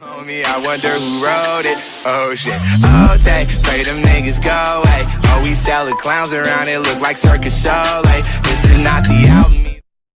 Homie, I wonder who wrote it. Oh shit. Oh, day. Pray them niggas go away. Oh, we sell clowns around it. Look like circus show. Like,